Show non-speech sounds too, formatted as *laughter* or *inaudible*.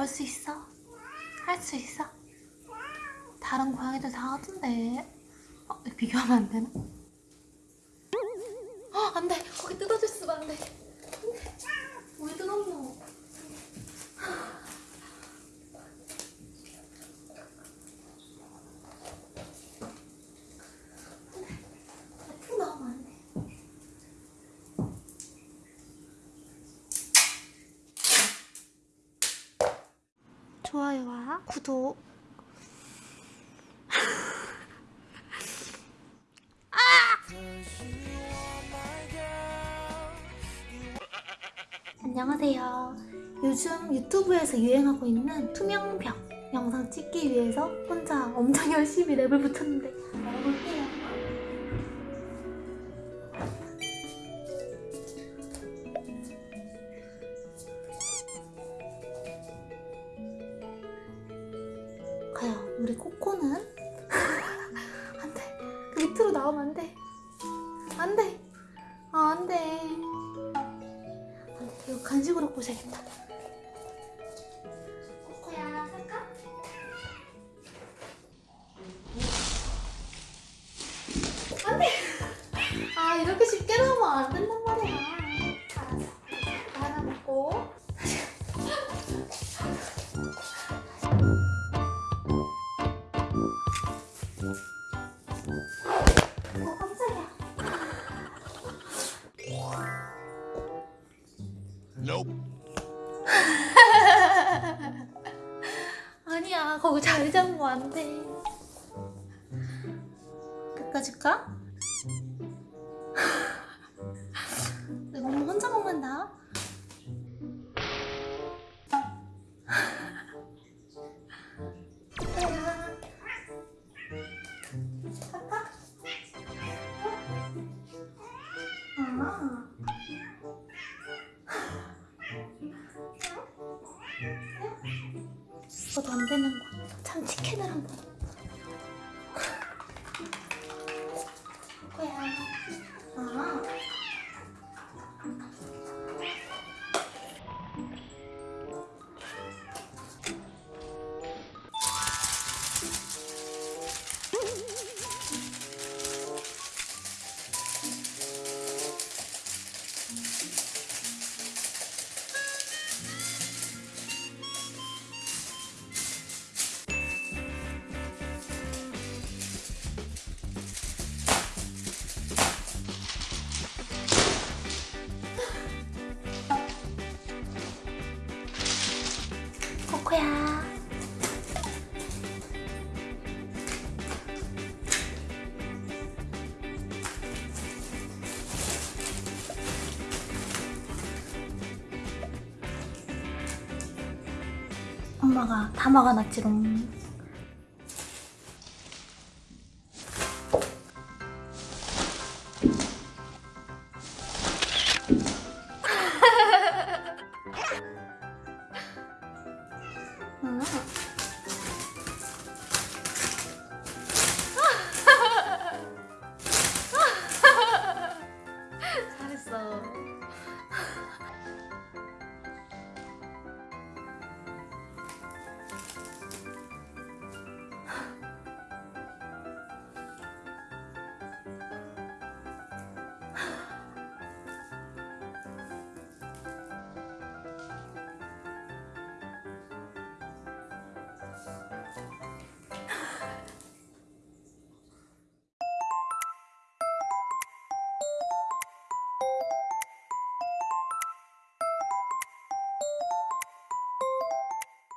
올 수 있어? 할 수 있어? 다른 고양이들 다 하던데 어, 비교하면 안 되나? 어, 안 돼! 거기 뜯어졌으면 안 돼! 안 돼! 왜 뜯었노? 앞으로 나오면 안 돼. 좋아요와 구독 안녕하세요. 요즘 유튜브에서 유행하고 있는 투명벽 영상 찍기 위해서 혼자 엄청 열심히 랩을 붙였는데 먹어볼 우리 코코는 *laughs* 안 돼. 그 밑으로 나오면 안 돼. 안 돼. 아, 안 돼. 안 돼. 이거 간식으로 꼬셔야겠다. 코코야, 살까? 안 돼. 아, 이렇게 쉽게 나오면 안 된단 말이야. Nope. *laughs* 아니야 거기 자리 잡으면 안 돼. 끝까지 가? *laughs* 내가 혼자 이것도 안 되는 거야. 참 치킨을 한번. 거야. *laughs* 아. 코야. 엄마가 다 막아놨지롱.